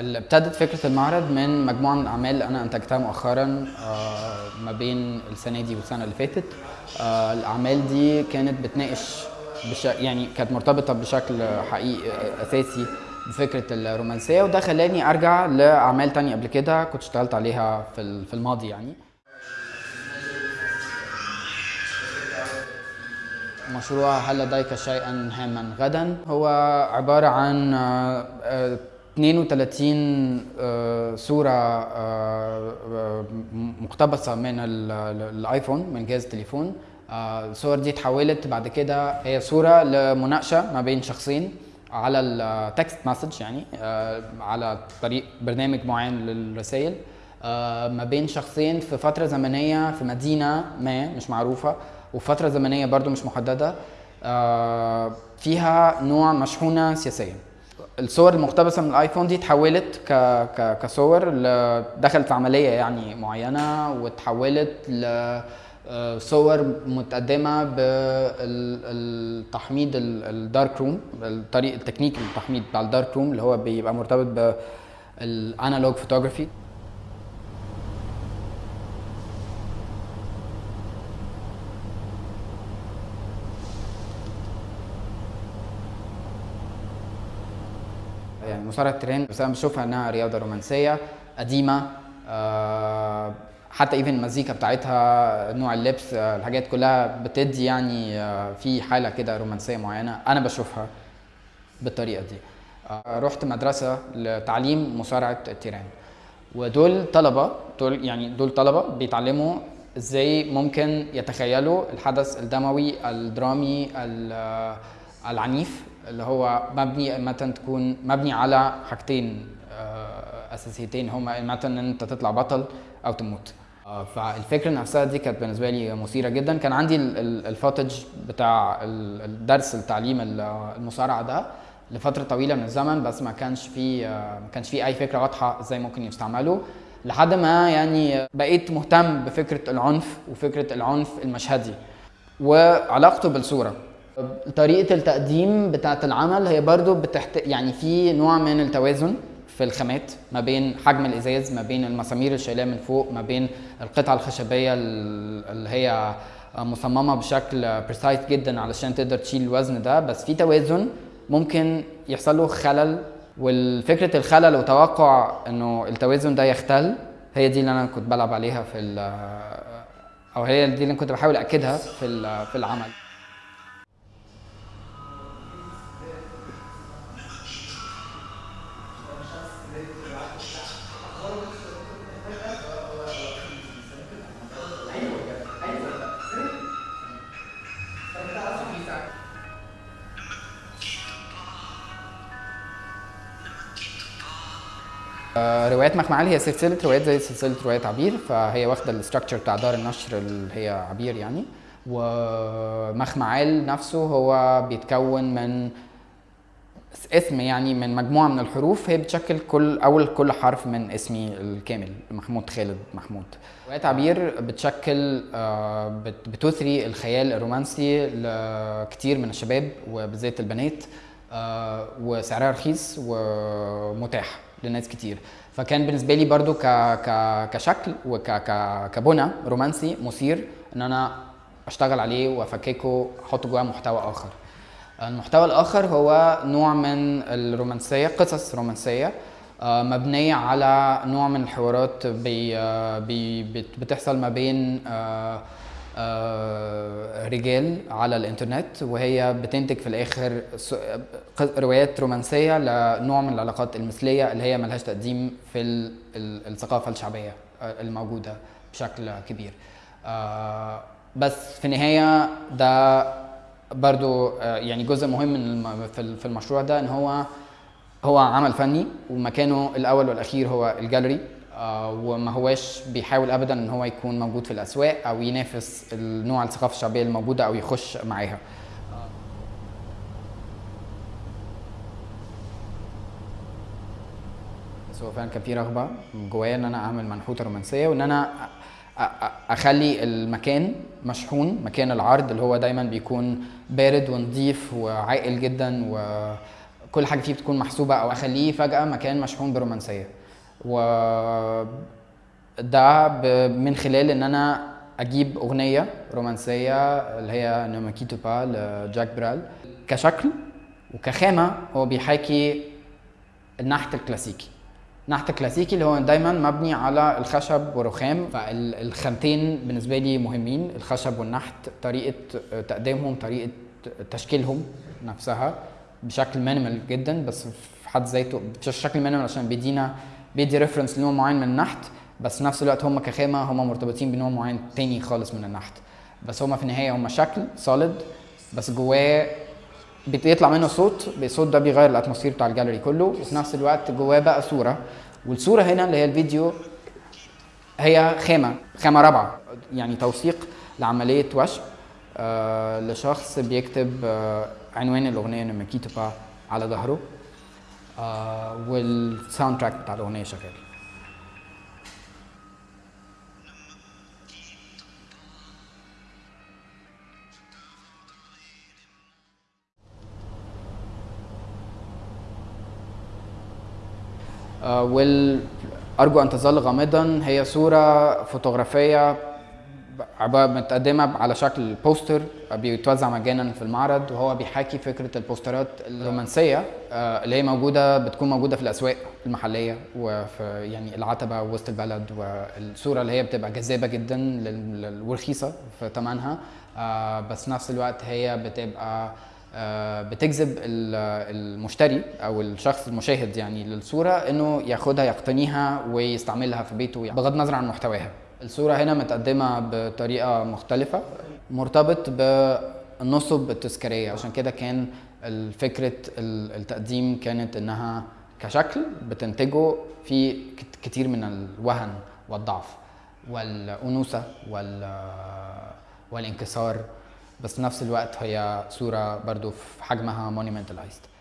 ابتدت فكرة المعرض من مجموعة من الأعمال اللي أنا أنتجتها مؤخرا آه، ما بين السنة دي والسنة اللي فاتت. آه، الأعمال دي كانت بتناقش بش... يعني كانت مرتبطة بشكل حقيقي آه، أساسي بفكرة الرومانسية وده خلاني أرجع لأعمال تانية قبل كده كنت اشتغلت عليها في في الماضي يعني. مشروع هل لديك شيئا هاما غدا؟ هو عبارة عن 32 آه، صورة آه، آه، مقتبسة من ال- ال- الآيفون من جهاز التليفون. آه، الصور دي اتحولت بعد كده هي صورة لمناقشة ما بين شخصين على ال text message يعني آه، على طريق برنامج معين للرسائل. آه، ما بين شخصين في فترة زمنية في مدينة ما مش معروفة وفترة زمنية برضو مش محددة. آه، فيها نوع مشحونة سياسيا الصور المقتبسة من الآيفون دي اتحولت ك... ك... كصور ل... دخلت في عملية يعني معينة واتحولت ل آه، صور متقدمة بالتحميض ال dark room الطريق التكنيك التحميض بتاع ال dark room اللي هو بيبقى مرتبط بال analog photography. يعني مصارعة التيران بس أنا بشوفها إنها رياضة رومانسية قديمة آه، حتى even المزيكا بتاعتها نوع اللبس آه، الحاجات كلها بتدي يعني آه، في حالة كده رومانسية معينة أنا بشوفها بالطريقة دي. رحت مدرسة لتعليم مصارعة التيران. ودول طلبة دول يعني دول طلبة بيتعلموا إزاي ممكن يتخيلوا الحدث الدموي الدرامي ال- العنيف اللي هو مبني مثلا تكون مبني على حاجتين آه، أساسيتين. هما مثلا إن أنت تطلع بطل أو تموت. آه، فالفكرة نفسها دي كانت بالنسبة لي مثيرة جدا. كان عندي ال- ال- الفوتج بتاع ال- الدرس التعليم ال- المصارعة ده لفترة طويلة من الزمن بس ما كانش في آه، ما كانش في أي فكرة واضحة إزاي ممكن يستعملوا لحد ما يعني بقيت مهتم بفكرة العنف وفكرة العنف المشهدي وعلاقته بالصورة. طريقة التقديم بتاعة العمل هي برضو بتحت يعني في نوع من التوازن في الخامات ما بين حجم الإزاز ما بين المسامير اللي شايلاه من فوق ما بين القطعة الخشبية ال- اللي هي مصممة بشكل بريسايز جدا علشان تقدر تشيل الوزن ده. بس في توازن ممكن يحصل له خلل والفكرة الخلل وتوقع إنه التوازن ده يختل هي دي اللي أنا كنت بلعب عليها في أو هي دي اللي كنت بحاول اكدها في في العمل. روايات مخمعال هي سلسلة روايات زي سلسلة روايات عبير فهي واخدة الاستراكشر بتاع دار النشر اللي هي عبير يعني. ومخمعال نفسه هو بيتكون من اسم يعني من مجموعة من الحروف هي بتشكل كل أول كل حرف من اسمي الكامل محمود خالد محمود. روايات عبير بتشكل آه، بت- بتثري الخيال الرومانسي لكتير من الشباب وبالذات البنات. وسعرها رخيص ومتاح لناس كتير. فكان بالنسبة لي برضو ك ك كشكل وكبنى رومانسي مثير إن أنا أشتغل عليه وأفككه أحط جواه محتوى آخر. المحتوى الآخر هو نوع من الرومانسية قصص رومانسية آه، مبنية على نوع من الحوارات بي آه، بي بت- بتحصل ما بين آه، آه، رجال على الإنترنت وهي بتنتج في الآخر روايات رومانسية لنوع من العلاقات المثلية اللي هي ملهاش تقديم في ال- ال- الثقافة الشعبية آه، الموجودة بشكل كبير. آه، بس في النهاية ده برضو آه، يعني جزء مهم من في ال- في المشروع ده إن هو هو عمل فني ومكانه الأول والأخير هو الجاليري. آه، وما هواش بيحاول ابدا إن هو يكون موجود في الأسواق أو ينافس النوع الثقافة الشعبية الموجودة أو يخش معاها. بس هو فعلا كان في رغبة جوايا إن أنا أعمل منحوتة رومانسية وإن أنا أخلي المكان مشحون مكان العرض اللي هو دايما بيكون بارد ونظيف وعاقل جدا و كل حاجة فيه بتكون محسوبة أو أخليه فجأة مكان مشحون برومانسية. و ده ب- من خلال إن أنا أجيب أغنية رومانسية اللي هي Ne me quitte pas ل Jacques Brel كشكل وكخامة هو بيحاكي النحت الكلاسيكي. النحت الكلاسيكي اللي هو دايما مبني على الخشب والرخام فالخامتين بالنسبة لي مهمين الخشب والنحت طريقة تقديمهم طريقة تشكيلهم نفسها بشكل minimal جدا بس في حد ذاته بشكل minimal عشان بيدينا بيدي reference لنوع معين من النحت بس في نفس الوقت هم كخامة هم مرتبطين بنوع معين تاني خالص من النحت. بس هم في النهاية هم شكل solid بس جواه بيطلع منه صوت الصوت ده بيغير ال atmosphere بتاع الجاليري كله وفي نفس الوقت جواه بقى صورة. والصورة هنا اللي هي الفيديو هي خامة خامة رابعة يعني توثيق لعملية وشم آه لشخص بيكتب آه عنوان الأغنية Ne me quitte pas على ظهره. وال soundtrack بتاع الأغنية شغال. آه، وال أرجو أن تظل غامضا. هي صورة فوتوغرافية عبارة متقدمة على شكل بوستر بيتوزع مجانا في المعرض وهو بيحاكي فكرة البوسترات الرومانسية آه، اللي هي موجودة بتكون موجودة في الأسواق المحلية وفي يعني العتبة وسط البلد والصورة اللي هي بتبقى جذابة جدا ورخيصة في ثمنها آه، بس نفس الوقت هي بتبقى آه، بتجذب ال- المشتري أو الشخص المشاهد يعني للصورة إنه ياخدها يقتنيها ويستعملها في بيته بغض النظر عن محتواها. الصورة هنا متقدمة بطريقة مختلفة مرتبط بالنصب التذكارية. عشان كده كان فكره التقديم كانت إنها كشكل بتنتجه في كت- كتير من الوهن والضعف والأنوثة وال والانكسار بس نفس الوقت هي صورة برضو في حجمها monumentalized.